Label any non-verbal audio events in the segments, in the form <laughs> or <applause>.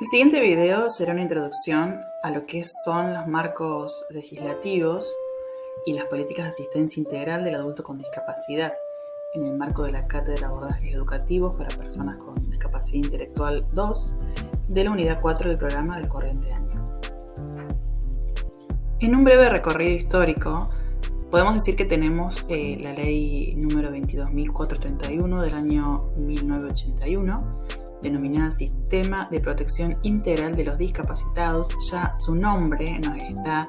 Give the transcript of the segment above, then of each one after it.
El siguiente video será una introducción a lo que son los marcos legislativos y las políticas de asistencia integral del adulto con discapacidad en el marco de la Cátedra de Abordajes Educativos para Personas con Discapacidad Intelectual 2 de la Unidad 4 del programa del corriente año. En un breve recorrido histórico, podemos decir que tenemos eh, la ley número 22.431 del año 1981 denominada Sistema de Protección Integral de los Discapacitados, ya su nombre nos está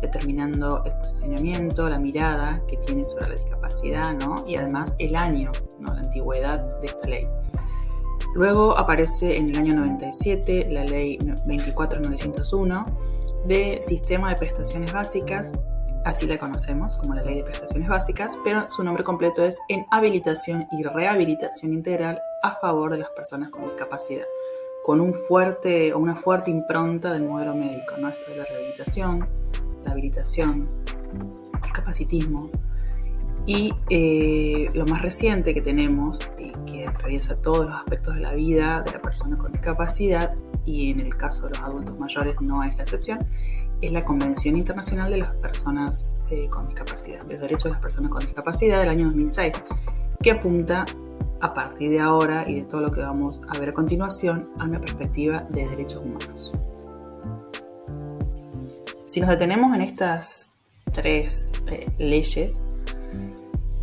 determinando el posicionamiento, la mirada que tiene sobre la discapacidad, ¿no? Y además el año, ¿no? La antigüedad de esta ley. Luego aparece en el año 97 la ley 24901 de Sistema de Prestaciones Básicas así la conocemos como la Ley de Prestaciones Básicas, pero su nombre completo es en habilitación y rehabilitación integral a favor de las personas con discapacidad, con un fuerte una fuerte impronta del modelo médico, ¿no? Esto de la rehabilitación, la habilitación, el capacitismo. Y eh, lo más reciente que tenemos, y que atraviesa todos los aspectos de la vida de la persona con discapacidad, y en el caso de los adultos mayores no es la excepción, es la Convención Internacional de las Personas eh, con Discapacidad, de los Derechos de las Personas con Discapacidad del año 2006, que apunta a partir de ahora y de todo lo que vamos a ver a continuación a una perspectiva de derechos humanos. Si nos detenemos en estas tres eh, leyes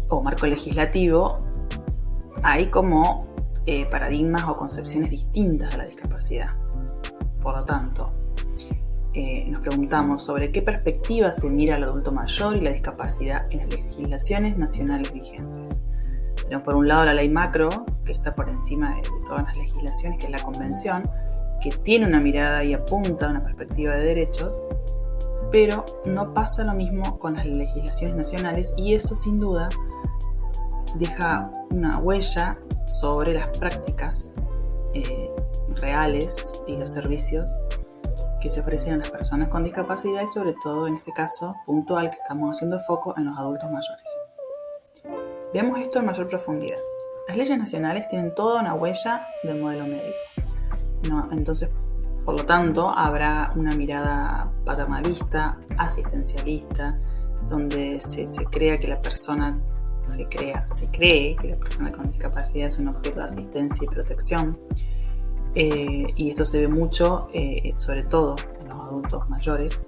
o marco legislativo, hay como eh, paradigmas o concepciones distintas de la discapacidad. Por lo tanto, eh, nos preguntamos sobre qué perspectiva se mira al adulto mayor y la discapacidad en las legislaciones nacionales vigentes. Tenemos por un lado la ley macro, que está por encima de, todas las legislaciones, que es la convención, que tiene una mirada y apunta a una perspectiva de derechos, pero no pasa lo mismo con las legislaciones nacionales y eso sin duda deja una huella sobre las prácticas eh, reales y los servicios que se ofrecen a las personas con discapacidad y sobre todo en este caso puntual que estamos haciendo foco en los adultos mayores. Veamos esto en mayor profundidad. Las leyes nacionales tienen toda una huella del modelo médico. entonces, por lo tanto, habrá una mirada paternalista, asistencialista, donde se, se crea que la persona se crea, se cree que la persona con discapacidad es un objeto de asistencia y protección eh, y esto se ve mucho, eh, sobre todo en los adultos mayores,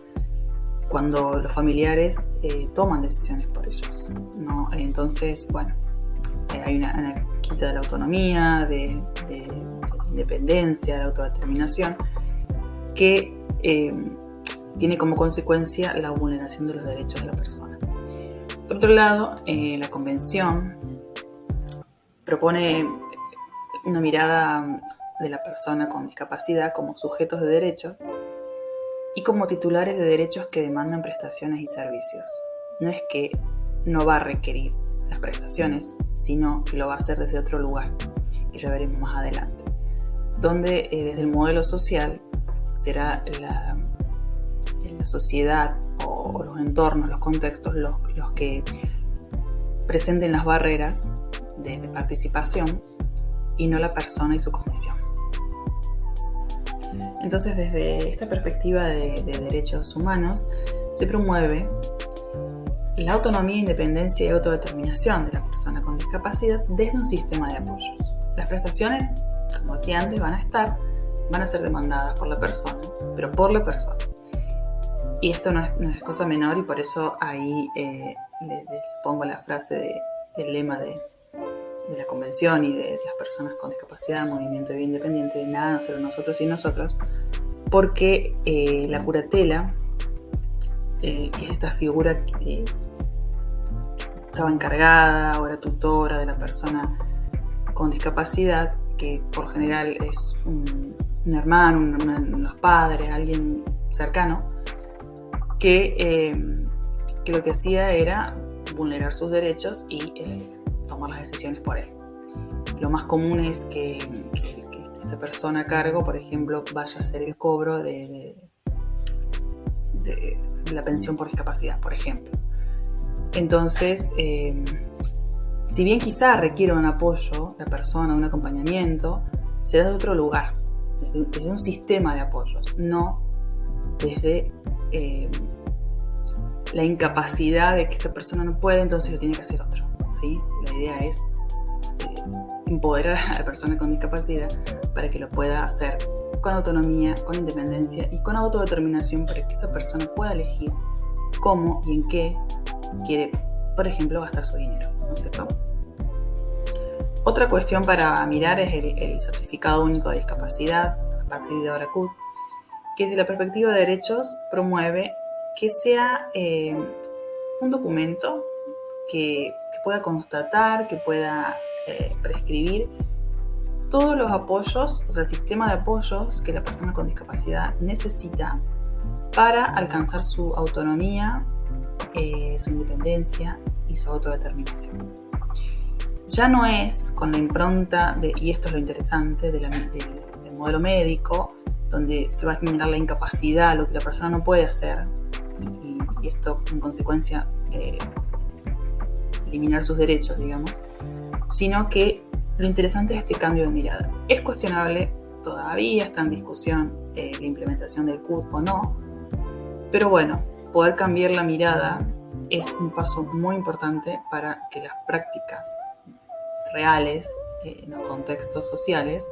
cuando los familiares eh, toman decisiones por ellos. Entonces, bueno, hay una, quita de la autonomía, de, independencia, de autodeterminación, que tiene como consecuencia la vulneración de los derechos de la persona. Por otro lado, la Convención propone una mirada de la persona con discapacidad como sujetos de derecho y como titulares de derechos que demandan prestaciones y servicios. No es que no va a requerir las prestaciones, sino que lo va a hacer desde otro lugar, que ya veremos más adelante, donde eh, desde el modelo social será la, sociedad o, los entornos, los contextos, los, que presenten las barreras de, de participación y no la persona y su condición. Entonces, desde esta perspectiva de, derechos humanos, se promueve la autonomía, independencia y autodeterminación de la persona con discapacidad desde un sistema de apoyos. Las prestaciones, como decía antes, van a estar, van a ser demandadas por la persona, pero por la persona. Y esto no es, cosa menor y por eso ahí eh, les, pongo la frase de, el lema de de la convención y de las personas con discapacidad, movimiento de vida independiente, de nada, solo nosotros y nosotros, porque eh, la curatela, eh, que es esta figura que estaba encargada o era tutora de la persona con discapacidad, que por general es un, hermano, unos padres, alguien cercano, eh, que, lo que hacía era vulnerar sus derechos y tomar las decisiones por él. Lo más común es que, esta persona a cargo, por ejemplo, vaya a hacer el cobro de, la pensión por discapacidad, por ejemplo. Entonces, eh, si bien quizá requiere un apoyo, la persona, un acompañamiento, será de otro lugar. desde, un sistema de apoyos, no desde eh, la incapacidad de que esta persona no puede, entonces lo tiene que hacer otro. La idea es eh, empoderar a la persona con discapacidad para que lo pueda hacer con autonomía, con independencia y con autodeterminación para que esa persona pueda elegir cómo y en qué quiere, por ejemplo, gastar su dinero. ¿no es cierto? Otra cuestión para mirar es el, certificado único de discapacidad a partir de ahora CUT, que desde la perspectiva de derechos promueve que sea eh, un documento que, pueda constatar, que pueda eh, prescribir todos los apoyos, o sea, el sistema de apoyos que la persona con discapacidad necesita para alcanzar su autonomía, eh, su independencia y su autodeterminación. Ya no es con la impronta, de, y esto es lo interesante, del modelo médico, donde se va a generar la incapacidad, lo que la persona no puede hacer, y, esto en consecuencia eh, eliminar sus derechos, digamos, sino que lo interesante es este cambio de mirada. Es cuestionable, todavía está en discusión eh, la implementación del CUT o no, pero bueno, poder cambiar la mirada es un paso muy importante para que las prácticas reales eh, en los contextos sociales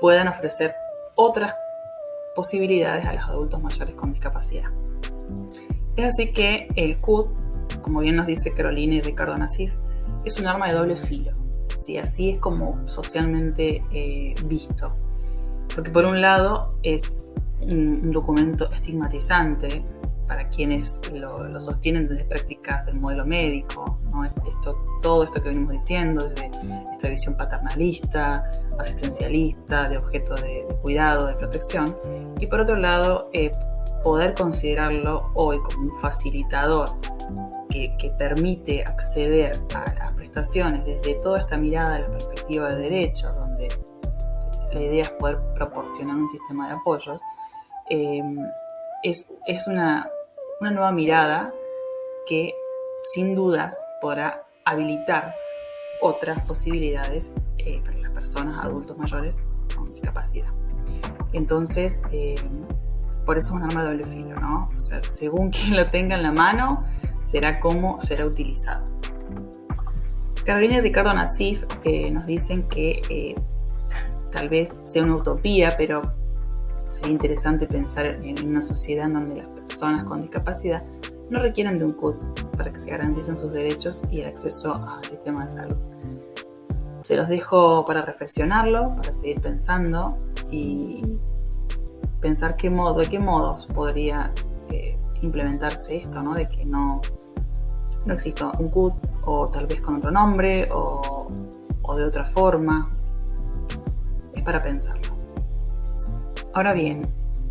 puedan ofrecer otras posibilidades a los adultos mayores con discapacidad. Es así que el CUT, como bien nos dice Carolina y Ricardo Nasif, es un arma de doble filo. ¿sí? Así es como socialmente eh, visto. Porque por un lado es un, documento estigmatizante para quienes lo, sostienen desde prácticas del modelo médico, este, esto, todo esto que venimos diciendo, desde esta visión paternalista, asistencialista, de objeto de, cuidado, de protección, y por otro lado, eh, poder considerarlo hoy como un facilitador que, permite acceder a las prestaciones desde toda esta mirada, la perspectiva de derechos, donde la idea es poder proporcionar un sistema de apoyos, eh, es, es una, una nueva mirada que sin dudas podrá habilitar otras posibilidades eh, para las personas, adultos mayores con discapacidad. Entonces, eh, por eso es un arma de doble filo, ¿no? O sea, según <laughs> quien lo tenga en la mano, será cómo será utilizado. Carolina y Ricardo Nasif eh, nos dicen que tal vez sea una utopía, pero sería interesante pensar en una sociedad en donde las personas con discapacidad no requieren de un CUT para que se garanticen sus derechos y el acceso al sistema de salud. Se los dejo para reflexionarlo, para seguir pensando y pensar qué modo, de qué modos podría eh, implementarse esto, ¿no? de que no, no exista un CUT o tal vez con otro nombre o, o de otra forma. Es para pensarlo. Ahora bien,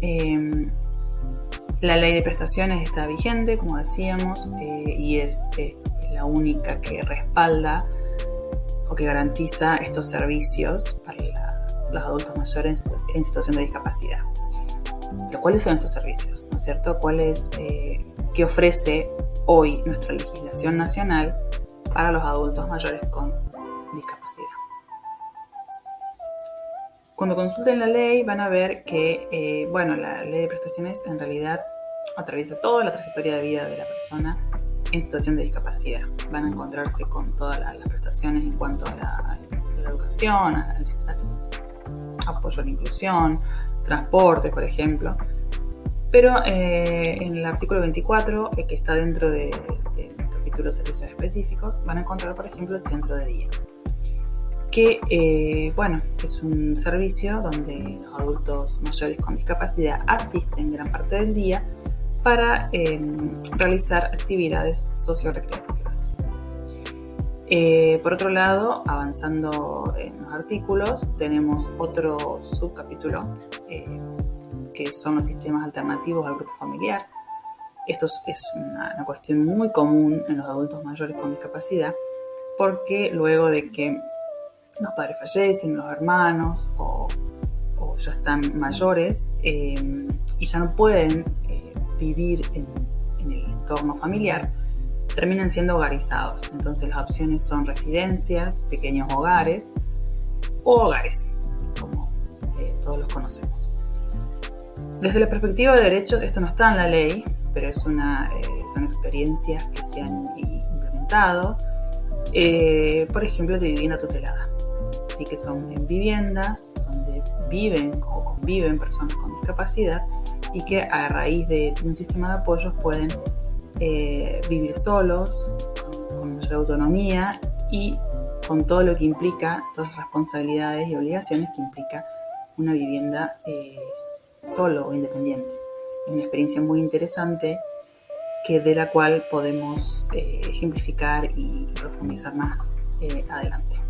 eh, la ley de prestaciones está vigente, como decíamos, eh, y es la única que respalda o que garantiza estos servicios para los adultos mayores en situación de discapacidad. Pero ¿cuáles son estos servicios? ¿No es cierto? ¿Cuál es, eh, ¿Qué ofrece hoy nuestra legislación nacional para los adultos mayores con discapacidad? Cuando consulten la ley van a ver que, eh, bueno, la ley de prestaciones en realidad atraviesa toda la trayectoria de vida de la persona en situación de discapacidad. Van a encontrarse con todas las, prestaciones en cuanto a la, educación, al, apoyo a la inclusión, transporte, por ejemplo. Pero eh, en el artículo 24, eh, que está dentro de de servicios específicos, van a encontrar, por ejemplo, el centro de día que eh, bueno, es un servicio donde los adultos mayores con discapacidad asisten gran parte del día para em, realizar actividades socio-recreativas. Eh, por otro lado, avanzando en los artículos, tenemos otro subcapítulo eh, que son los sistemas alternativos al grupo familiar. Esto es una, cuestión muy común en los adultos mayores con discapacidad porque luego de que los padres fallecen, los hermanos o, ya están mayores em, y ya no pueden vivir en, el entorno familiar, terminan siendo hogarizados. Entonces las opciones son residencias, pequeños hogares o hogares, como eh, todos los conocemos. Desde la perspectiva de derechos, esto no está en la ley, pero es una, eh, son experiencias que se han implementado, eh, por ejemplo, de vivienda tutelada. Así que son en viviendas donde viven o conviven personas con discapacidad y que a raíz de un sistema de apoyos pueden eh, vivir solos, con mayor autonomía y con todo lo que implica, todas las responsabilidades y obligaciones que implica una vivienda solo o independiente. Es una experiencia muy interesante que de la cual podemos eh, ejemplificar y profundizar más eh, adelante.